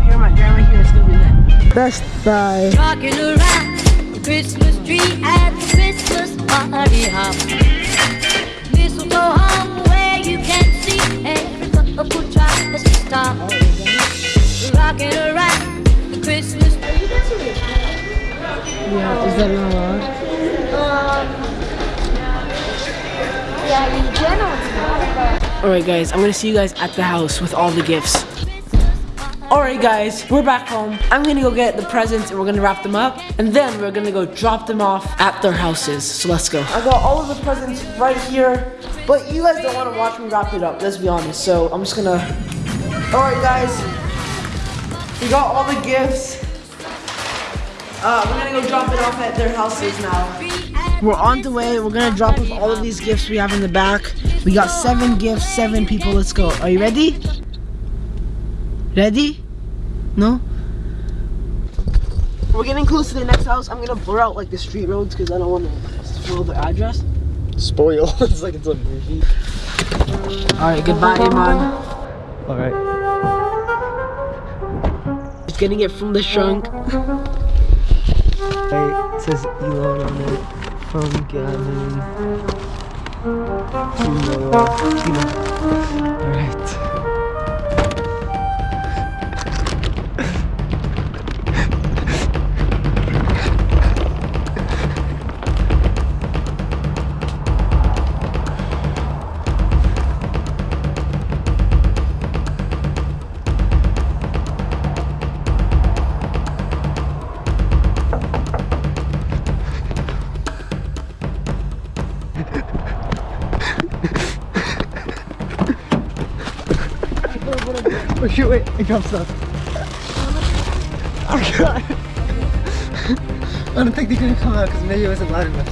I got my mom here, my grandma here. It's gonna be lit. Best Buy. Rocking around the Christmas tree at the Christmas party hop. Mistletoe hung where you can see every couple tries to stop. Rocking around the Christmas tree. Yeah, is that not allowed? Um, yeah, in general, it's not. Alright guys, I'm gonna see you guys at the house with all the gifts. Alright guys, we're back home. I'm gonna go get the presents and we're gonna wrap them up. And then we're gonna go drop them off at their houses. So let's go. I got all of the presents right here. But you guys don't wanna watch me wrap it up, let's be honest. So I'm just gonna... Alright guys, we got all the gifts. Uh, we're gonna go drop it off at their houses now. We're on the way. We're gonna drop off all of these gifts we have in the back. We got seven gifts, seven people. Let's go. Are you ready? Ready? No? We're getting close to the next house. I'm gonna blur out like the street roads because I don't want to spoil the address. Spoil. it's like it's a movie. Alright, goodbye, Iman. Alright. Just getting it from the trunk. Right, it says Elon on it. From Gavin. To Noah. Alright. Oh shoot, wait, it dropped stuff. Oh god. I don't think they're gonna come out because maybe it wasn't loud enough.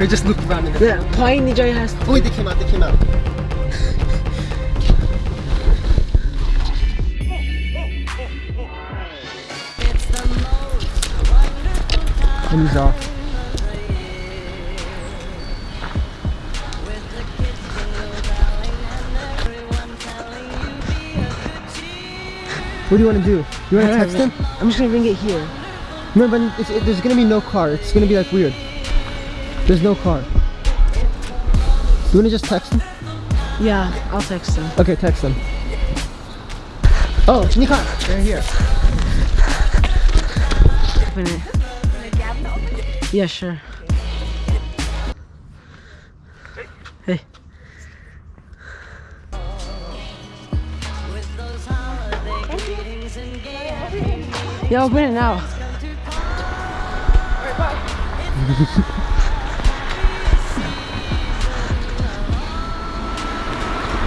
we just looked around in the Yeah, Pine Joy has. To... Oh wait, they came out, they came out. He's off. What do you want to do? You want to text him? I'm just gonna ring it here. No, but it's, it, there's gonna be no car. It's gonna be like weird. There's no car. You wanna just text him? Yeah, I'll text him. Okay, text him. Oh, Nikon, they're here. Open it. Yeah, sure. Hey. Yeah, open it now.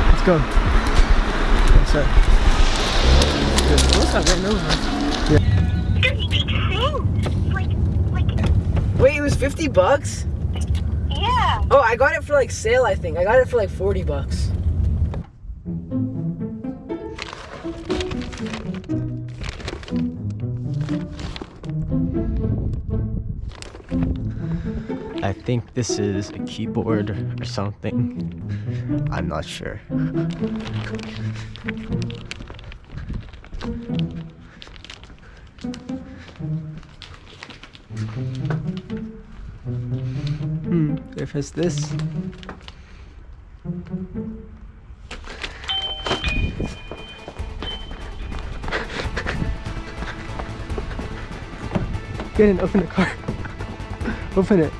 Let's go. Yes, sir. What's up, right over? Wait, it was 50 bucks? Yeah. Oh, I got it for like sale, I think. I got it for like 40 bucks. I think this is a keyboard or something. I'm not sure. Hmm, if it's this. Get in, open the car. open it.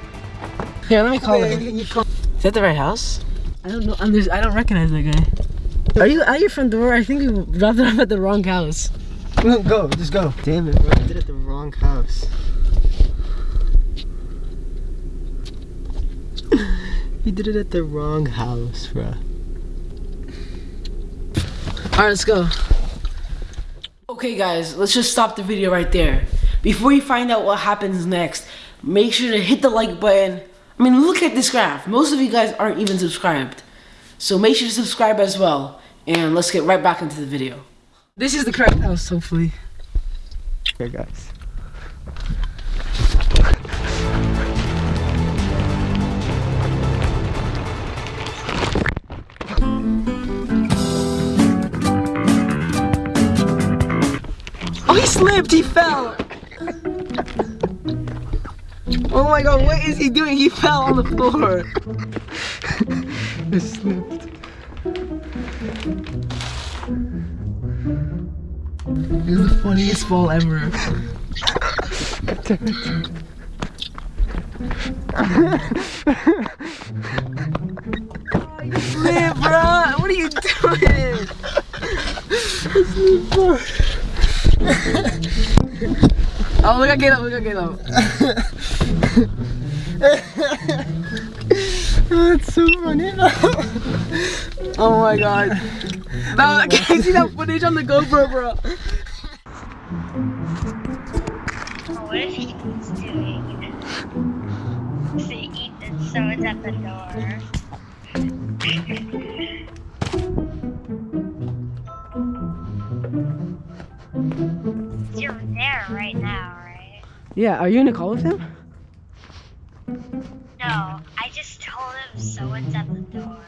Here, let me call him. Is that the right house? I don't know. I'm just, I don't recognize that guy. Are you are your front door? I think we dropped it off at the wrong house. No, go, just go. Damn it, bro. I did it at the wrong house. you did it at the wrong house, bro. Alright, let's go. Okay guys, let's just stop the video right there. Before you find out what happens next, make sure to hit the like button. I mean, look at this graph. Most of you guys aren't even subscribed. So make sure to subscribe as well. And let's get right back into the video. This is the correct house, hopefully. Okay, guys. Oh, he slipped! He fell! Oh my god, what is he doing? He fell on the floor. I slipped. This is the funniest fall ever. Slip, bro. What are you doing? oh, look at Caleb. Look at Caleb. That's so funny. Oh my god. No, can I see that footage on the GoPro, bro? What if he's doing? See, Ethan, someone's at the door. Yeah, are you gonna call with him? No, I just told him someone's at the door.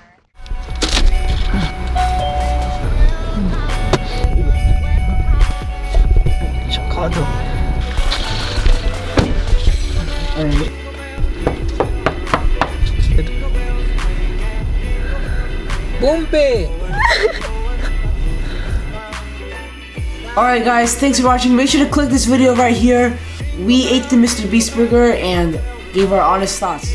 Chicago. Alright guys, thanks for watching. Make sure to click this video right here. We ate the Mr. Beast burger and gave our honest thoughts.